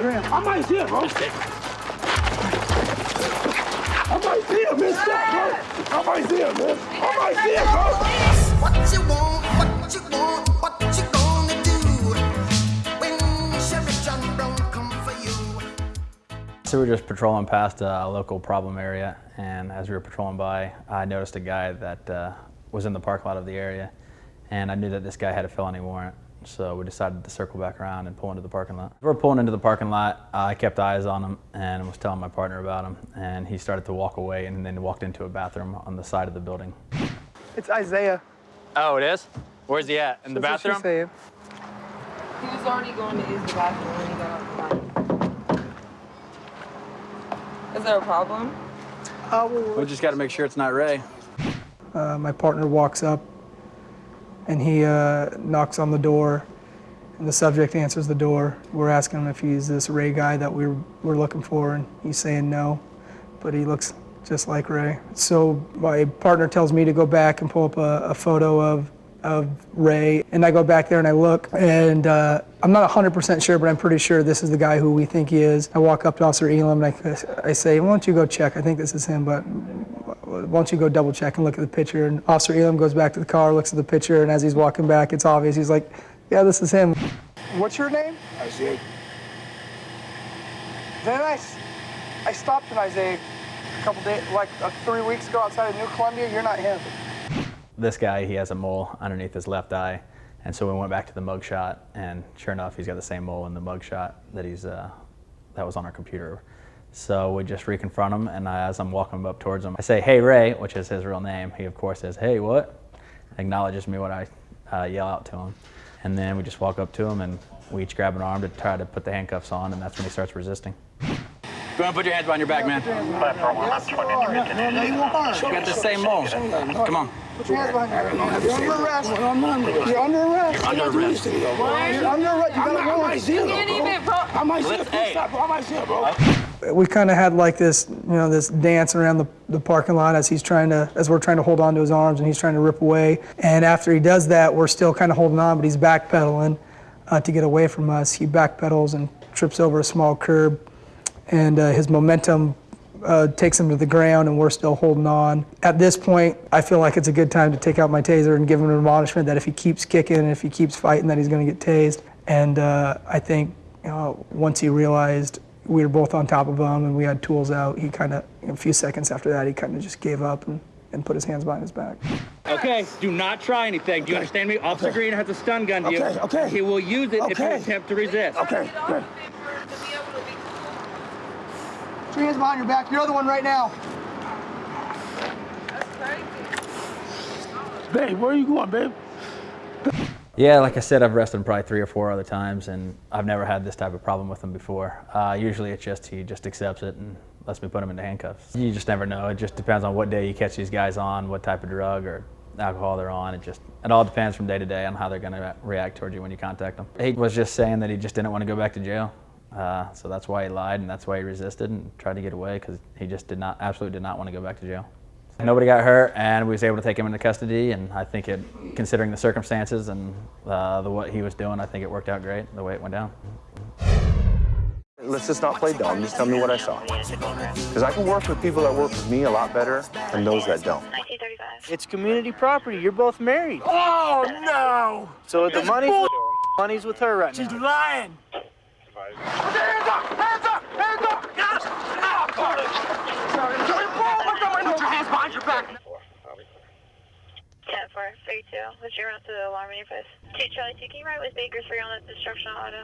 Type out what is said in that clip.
I might see him, bro. I might see him, man. Stop, bro. I might see him, man. I might see him, bro. What you want, what you want, what you gonna do when Sheriff John Brown come for you? So we were just patrolling past a local problem area, and as we were patrolling by, I noticed a guy that uh, was in the parking lot of the area, and I knew that this guy had a felony warrant. So we decided to circle back around and pull into the parking lot. We were pulling into the parking lot, I kept eyes on him and was telling my partner about him, and he started to walk away and then walked into a bathroom on the side of the building. It's Isaiah. Oh, it is? Where's he at? In the That's what saying. He was already going to use the bathroom when he got off the line. Is there a problem? Uh, well, We just got to make sure it's not Ray. uh, my partner walks up and he uh, knocks on the door and the subject answers the door. We're asking him if he's this ray guy that we're, we're looking for and he's saying no but he looks just like ray. So my partner tells me to go back and pull up a, a photo of of ray and i go back there and i look and uh, i'm not 100% sure but i'm pretty sure this is the guy who we think he is. I walk up to officer elam and I, I say why don't you go check? I think this is him but why don't you go double check and look at the picture? And Officer Elam goes back to the car, looks at the picture, and as he's walking back, it's obvious. He's like, yeah, this is him. What's your name? Isaiah. Then I, I stopped in Isaiah a couple days, like uh, three weeks ago outside of New Columbia. You're not him. This guy, he has a mole underneath his left eye, and so we went back to the mug shot, and sure enough, he's got the same mole in the mug shot that he's uh, that was on our computer. So we just reconfront him, and I, as I'm walking up towards him, I say, "Hey, Ray," which is his real name. He of course says, "Hey, what?" Acknowledges me when I uh, yell out to him, and then we just walk up to him, and we each grab an arm to try to put the handcuffs on, and that's when he starts resisting. Go ahead, put your hands behind your back, man. You got the same mole. Come on. Put your hands behind your head. You're under arrest. You're under arrest. Under arrest. You're under arrest. You got a I might warrant. see him, bro. I might see him. Let's- hey. Stop, bro. I might see him, bro. We kind of had like this, you know, this dance around the, the parking lot as he's trying to, as we're trying to hold on to his arms and he's trying to rip away. And after he does that, we're still kind of holding on, but he's backpedaling uh, to get away from us. He backpedals and trips over a small curb, and uh, his momentum uh, takes him to the ground, and we're still holding on. At this point, I feel like it's a good time to take out my taser and give him an admonishment that if he keeps kicking and if he keeps fighting, that he's going to get tased. And uh, I think you know, once he realized we were both on top of him and we had tools out, he kind of, a few seconds after that, he kind of just gave up and, and put his hands behind his back. Okay, do not try anything. Do you understand me? Officer Green has a stun gun to you. Okay, okay. He will use it if you Okay. attempt to resist. Okay, good. Put your hands behind your back. You're the one right now. Babe, where are you going, babe? Yeah, like I said, I've him probably three or four other times, and I've never had this type of problem with him before. Uh, usually it's just he just accepts it and lets me put him into handcuffs. You just never know. It just depends on what day you catch these guys on, what type of drug or alcohol they're on. It just it all depends from day to day on how they're going to react towards you when you contact them. He was just saying that he just didn't want to go back to jail. Uh, so that's why he lied and that's why he resisted and tried to get away because he just did not, absolutely did not want to go back to jail. Nobody got hurt, and we was able to take him into custody. And I think it, considering the circumstances and uh, the what he was doing, I think it worked out great the way it went down. Let's just not play dumb. Just tell me what I saw. Because I can work with people that work with me a lot better than those that don't. It's community property. You're both married. Oh, no. So the money's with, money's with her right She's now. She's lying. Put your hands up! Hands up! Hands up! Yes! Ah, Sorry. Sorry, bro. Put your hands behind your back. 10 4, 32. What's your route to the alarm in your post? 2 Charlie 2, can you ride with Baker 3 on that destruction auto?